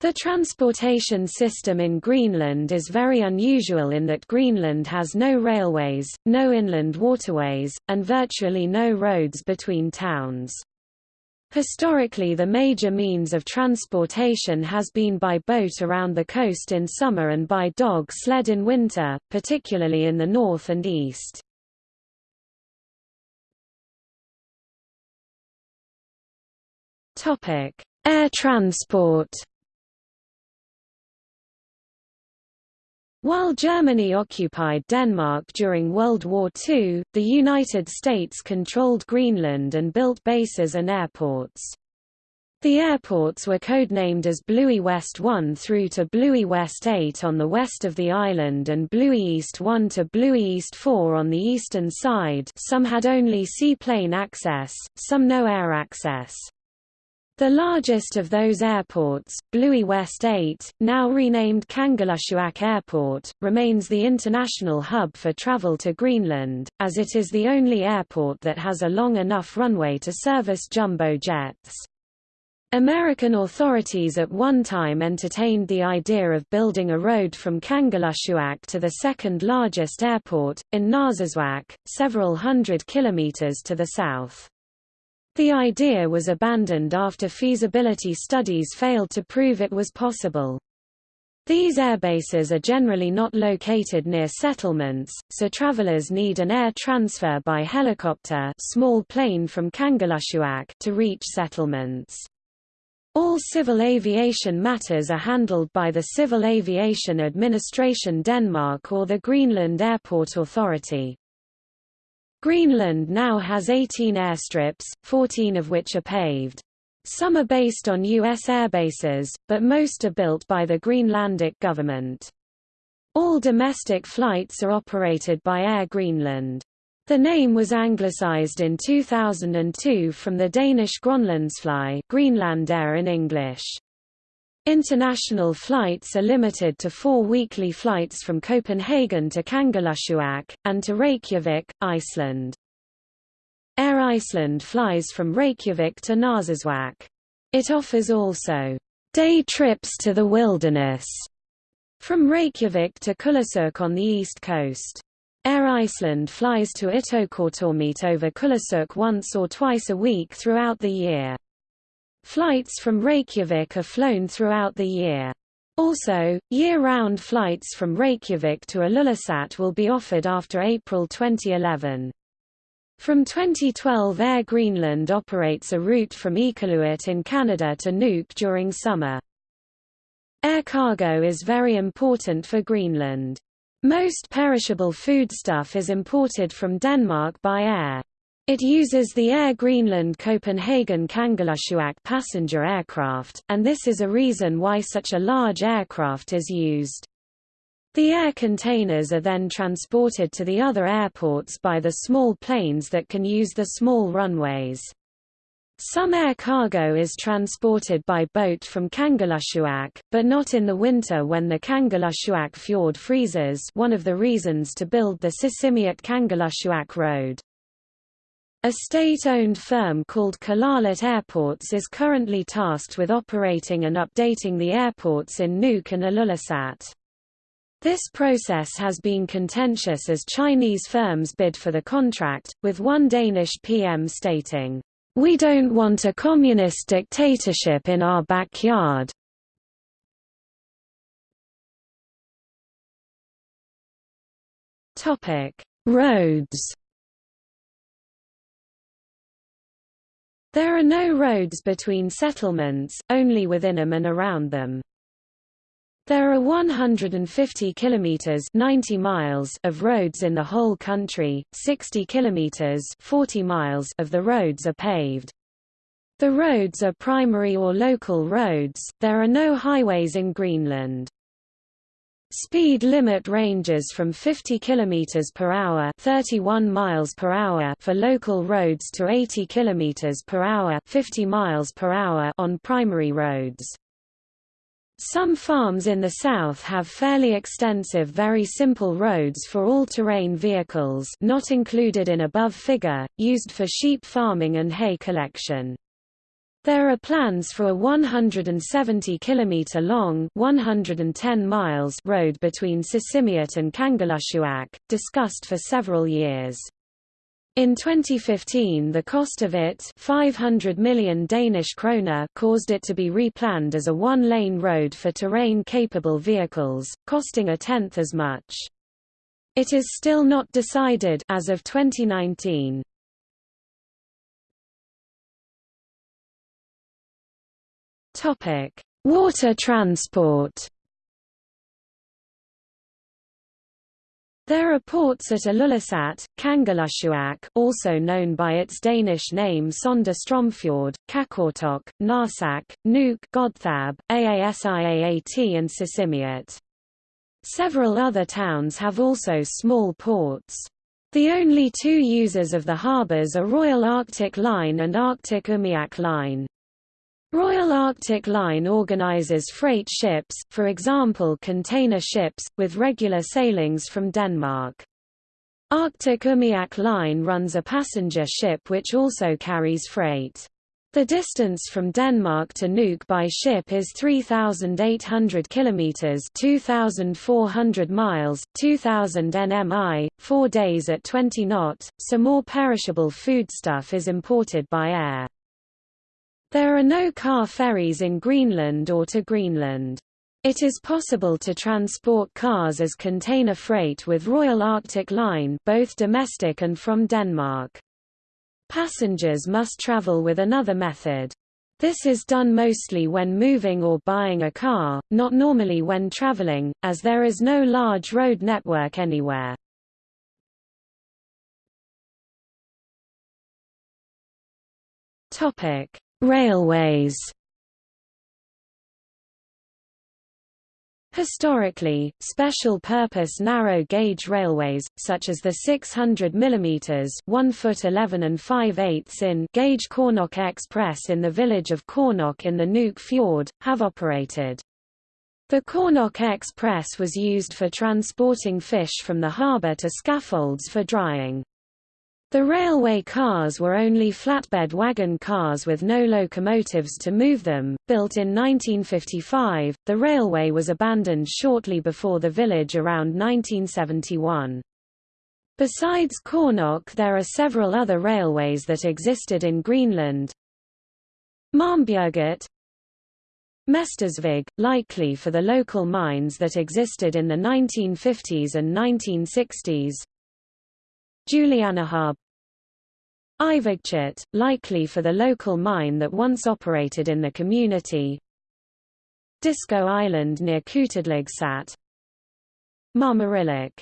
The transportation system in Greenland is very unusual in that Greenland has no railways, no inland waterways, and virtually no roads between towns. Historically the major means of transportation has been by boat around the coast in summer and by dog sled in winter, particularly in the north and east. Air transport While Germany occupied Denmark during World War II, the United States controlled Greenland and built bases and airports. The airports were codenamed as Bluie West 1 through to Bluie West 8 on the west of the island and Bluie East 1 to Bluie East 4 on the eastern side some had only seaplane access, some no air access. The largest of those airports, Bluie West 8, now renamed Kangerlussuaq Airport, remains the international hub for travel to Greenland, as it is the only airport that has a long enough runway to service jumbo jets. American authorities at one time entertained the idea of building a road from Kangerlussuaq to the second largest airport, in Narsarsuaq, several hundred kilometers to the south. The idea was abandoned after feasibility studies failed to prove it was possible. These airbases are generally not located near settlements, so travelers need an air transfer by helicopter small plane from Kangerlussuaq to reach settlements. All civil aviation matters are handled by the Civil Aviation Administration Denmark or the Greenland Airport Authority. Greenland now has 18 airstrips, 14 of which are paved. Some are based on U.S. airbases, but most are built by the Greenlandic government. All domestic flights are operated by Air Greenland. The name was anglicized in 2002 from the Danish Grønlandsfly Greenland Air in English. International flights are limited to four weekly flights from Copenhagen to Kangerlussuaq, and to Reykjavik, Iceland. Air Iceland flies from Reykjavik to Narsarsuaq. It offers also day trips to the wilderness from Reykjavik to Kulusuk on the east coast. Air Iceland flies to Ittoqqortoormiit over Kulusuk once or twice a week throughout the year. Flights from Reykjavik are flown throughout the year. Also, year-round flights from Reykjavik to Ilulissat will be offered after April 2011. From 2012 Air Greenland operates a route from Iqaluit in Canada to Nuuk during summer. Air cargo is very important for Greenland. Most perishable foodstuff is imported from Denmark by air. It uses the Air Greenland Copenhagen Kangerlussuaq passenger aircraft, and this is a reason why such a large aircraft is used. The air containers are then transported to the other airports by the small planes that can use the small runways. Some air cargo is transported by boat from Kangerlussuaq, but not in the winter when the Kangerlussuaq fjord freezes one of the reasons to build the Sisimiut Kangerlussuaq road. A state-owned firm called Kalaallit Airports is currently tasked with operating and updating the airports in Nuuk and Ilulissat. This process has been contentious as Chinese firms bid for the contract, with one Danish PM stating, "We don't want a communist dictatorship in our backyard." Roads There are no roads between settlements, only within them and around them. There are 150 kilometers 90 miles of roads in the whole country, 60 kilometers 40 miles of the roads are paved. The roads are primary or local roads. There are no highways in Greenland. Speed limit ranges from 50 km per hour, 31 miles per hour for local roads to 80 km per hour, 50 miles per hour on primary roads. Some farms in the south have fairly extensive very simple roads for all-terrain vehicles not included in above figure, used for sheep farming and hay collection. There are plans for a 170 km long 110 miles road between Sisimiut and Kangerlussuaq, discussed for several years. In 2015 the cost of it 500 million Danish kroner caused it to be replanned as a one-lane road for terrain-capable vehicles, costing a tenth as much. It is still not decided as of 2019. Topic: Water transport. There are ports at Ilulissat, Kangerlussuaq also known by its Danish name Sondre Stromfjord, Qaqortoq, Narsaq, Nuuk Godthab, Aasiaat and Sisimiut. Several other towns have also small ports. The only two users of the harbours are Royal Arctic Line and Arctic Umiak Line. Royal Arctic Line organizes freight ships, for example container ships, with regular sailings from Denmark. Arctic Umiak Line runs a passenger ship which also carries freight. The distance from Denmark to Nuuk by ship is 3,800 kilometers (2,400 miles, 2,000 nmi), four days at 20 knot. So more perishable foodstuff is imported by air. There are no car ferries in Greenland or to Greenland. It is possible to transport cars as container freight with Royal Arctic Line both domestic and from Denmark. Passengers must travel with another method. This is done mostly when moving or buying a car, not normally when traveling, as there is no large road network anywhere. Topic: Railways Historically, special-purpose narrow-gauge railways, such as the 600 mm 1 foot 11 and 5 8 in gauge Qoornoq Express in the village of Qoornoq in the Nuuk Fjord, have operated. The Qoornoq Express was used for transporting fish from the harbour to scaffolds for drying. The railway cars were only flatbed wagon cars with no locomotives to move them. Built in 1955, the railway was abandoned shortly before the village around 1971. Besides Qaanaaq there are several other railways that existed in Greenland. Marmbjerget Mestersvig, likely for the local mines that existed in the 1950s and 1960s. Julianahab Ivigtut, likely for the local mine that once operated in the community. Disko Island near Qutadligsat Marmarillik